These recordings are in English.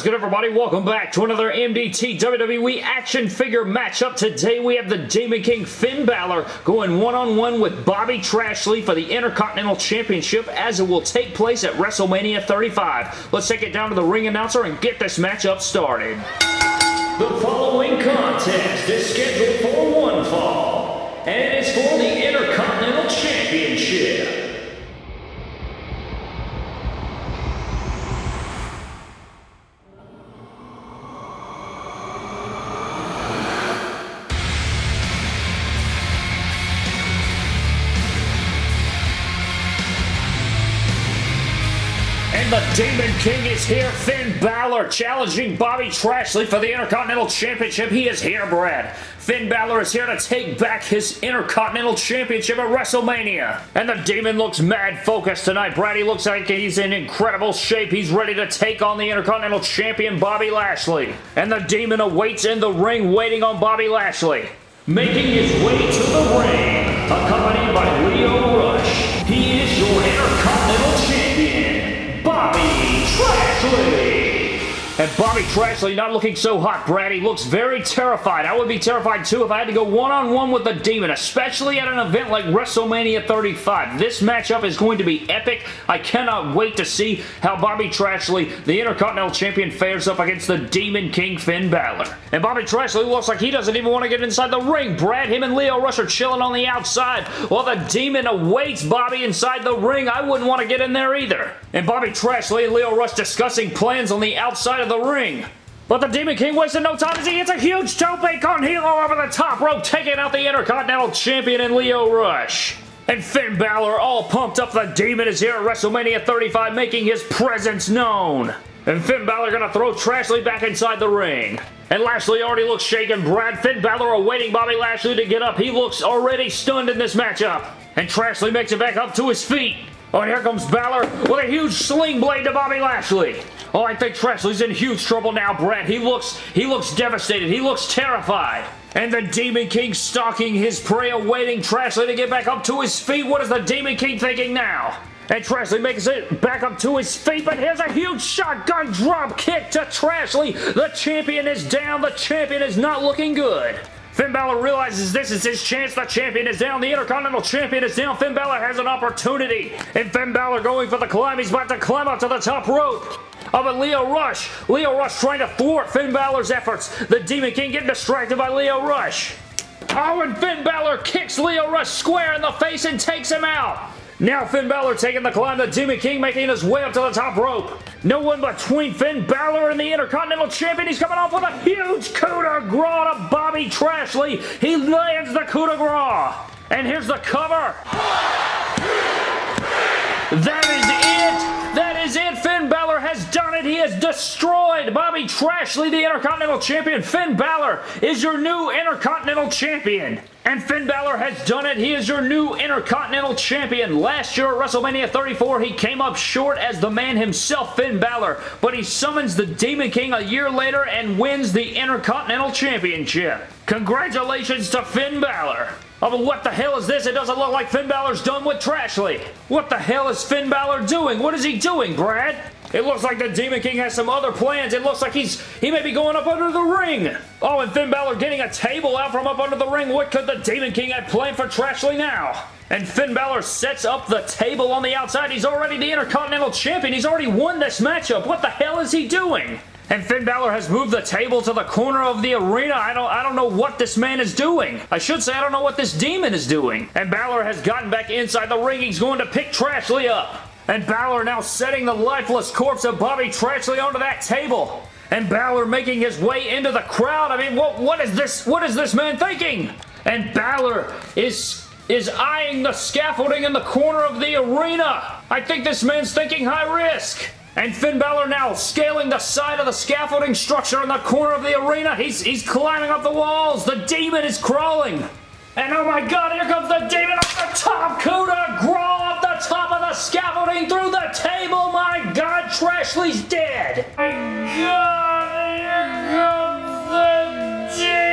is good, everybody? Welcome back to another MDT WWE action figure matchup. Today, we have the Demon King Finn Balor going one-on-one -on -one with Bobby Trashley for the Intercontinental Championship as it will take place at WrestleMania 35. Let's take it down to the ring announcer and get this matchup started. The following contest is scheduled for one fall, and it is for the Intercontinental The Demon King is here. Finn Balor challenging Bobby Trashley for the Intercontinental Championship. He is here, Brad. Finn Balor is here to take back his Intercontinental Championship at WrestleMania. And the Demon looks mad focused tonight. Brad, he looks like he's in incredible shape. He's ready to take on the Intercontinental Champion, Bobby Lashley. And the Demon awaits in the ring, waiting on Bobby Lashley. Making his way to the ring, accompanied by Lio And Bobby Trashley not looking so hot, Brad. He looks very terrified. I would be terrified too if I had to go one-on-one -on -one with the Demon, especially at an event like WrestleMania 35. This matchup is going to be epic. I cannot wait to see how Bobby Trashley, the Intercontinental Champion, fares up against the Demon King Finn Balor. And Bobby Trashley looks like he doesn't even want to get inside the ring. Brad, him and Lio Rush are chilling on the outside while the Demon awaits Bobby inside the ring. I wouldn't want to get in there either. And Bobby Trashley and Lio Rush discussing plans on the outside of the ring. But the Demon King wasted no time as he hits a huge tope con hilo over the top rope, taking out the Intercontinental Champion in Lio Rush. And Finn Balor, all pumped up, the Demon is here at WrestleMania 35, making his presence known. And Finn Balor gonna throw Trashley back inside the ring. And Lashley already looks shaken. Brad Finn Balor awaiting Bobby Lashley to get up. He looks already stunned in this matchup. And Trashley makes it back up to his feet. Oh, and here comes Balor with a huge sling blade to Bobby Lashley. Oh, I think Trashley's in huge trouble now, Brad. He looks, he looks devastated. He looks terrified. And the Demon King stalking his prey, awaiting Trashley to get back up to his feet. What is the Demon King thinking now? And Trashley makes it back up to his feet, but here's a huge shotgun drop kick to Trashley. The champion is down. The champion is not looking good. Finn Balor realizes this is his chance. The champion is down. The Intercontinental Champion is down. Finn Balor has an opportunity. And Finn Balor going for the climb. He's about to climb up to the top rope. Oh, but Lio Rush. Lio Rush trying to thwart Finn Balor's efforts. The Demon King getting distracted by Lio Rush. Oh, and Finn Balor kicks Lio Rush square in the face and takes him out. Now Finn Balor taking the climb, the Demon King making his way up to the top rope. No one between Finn Balor and the Intercontinental Champion. He's coming off with a huge coup de grace to Bobby Trashley. He lands the coup de grace. And here's the cover. That is. It. He has destroyed Bobby Trashley, the Intercontinental Champion. Finn Balor is your new Intercontinental Champion. And Finn Balor has done it. He is your new Intercontinental Champion. Last year at WrestleMania 34, he came up short as the man himself, Finn Balor. But he summons the Demon King a year later and wins the Intercontinental Championship. Congratulations to Finn Balor. Oh, what the hell is this? It doesn't look like Finn Balor's done with Trashley. What the hell is Finn Balor doing? What is he doing, Brad? It looks like the Demon King has some other plans. It looks like he's he may be going up under the ring. Oh, and Finn Balor getting a table out from up under the ring. What could the Demon King have planned for Trashley now? And Finn Balor sets up the table on the outside. He's already the Intercontinental Champion. He's already won this matchup. What the hell is he doing? And Finn Balor has moved the table to the corner of the arena. I don't, I don't know what this man is doing. I should say I don't know what this demon is doing. And Balor has gotten back inside the ring. He's going to pick Trashley up. And Balor now setting the lifeless corpse of Bobby Trashley onto that table. And Balor making his way into the crowd. I mean, what, what is this? What is this man thinking? And Balor is is eyeing the scaffolding in the corner of the arena. I think this man's thinking high risk. And Finn Balor now scaling the side of the scaffolding structure in the corner of the arena. He's, he's climbing up the walls. The demon is crawling. And oh my god, here comes the demon off the top. Kuda scaffolding through the table. My god, Trashley's dead. My god, here comes the demon.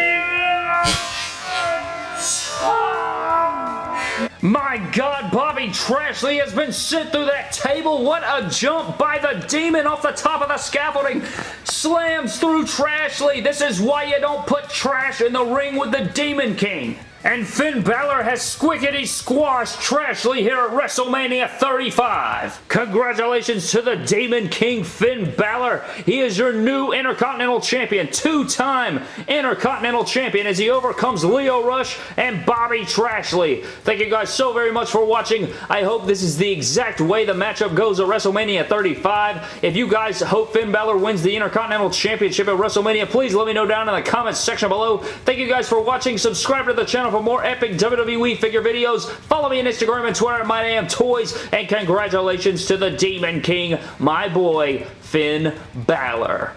My God, Bobby Trashley has been sent through that table. What a jump by the Demon off the top of the scaffolding. Slams through Trashley. This is why you don't put trash in the ring with the Demon King. And Finn Balor has squickety squashed Trashley here at WrestleMania 35. Congratulations to the Demon King Finn Balor. He is your new Intercontinental Champion, two-time Intercontinental Champion as he overcomes Lio Rush and Bobby Trashley. Thank you guys so very much for watching. I hope this is the exact way the matchup goes at WrestleMania 35. If you guys hope Finn Balor wins the Intercontinental Championship at WrestleMania, please let me know down in the comments section below. Thank you guys for watching. Subscribe to the channel for more epic WWE figure videos. Follow me on Instagram and Twitter at MyDamnToys. And congratulations to the Demon King, my boy, Finn Balor.